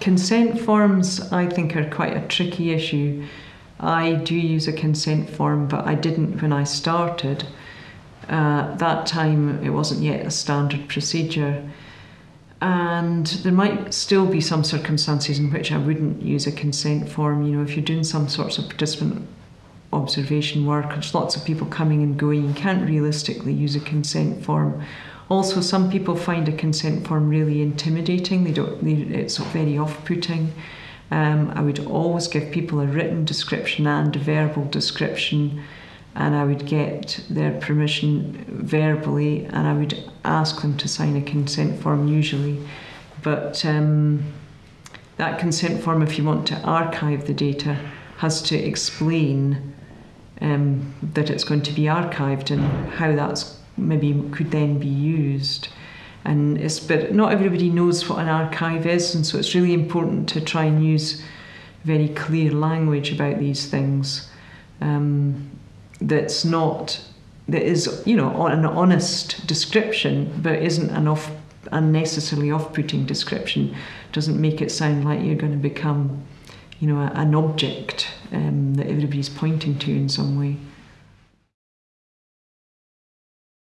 consent forms, I think, are quite a tricky issue. I do use a consent form, but I didn't when I started. Uh, that time, it wasn't yet a standard procedure. And there might still be some circumstances in which I wouldn't use a consent form. You know, if you're doing some sorts of participant observation work, there's lots of people coming and going, you can't realistically use a consent form. Also, some people find a consent form really intimidating. They don't. They, it's very off-putting. Um, I would always give people a written description and a verbal description, and I would get their permission verbally, and I would ask them to sign a consent form usually. But um, that consent form, if you want to archive the data, has to explain um, that it's going to be archived and how that's maybe could then be used. And it's but not everybody knows what an archive is, and so it's really important to try and use very clear language about these things. Um, that's not that is you know an honest description, but isn't an off unnecessarily off-putting description. Doesn't make it sound like you're going to become, you know, an object um, that everybody's pointing to in some way.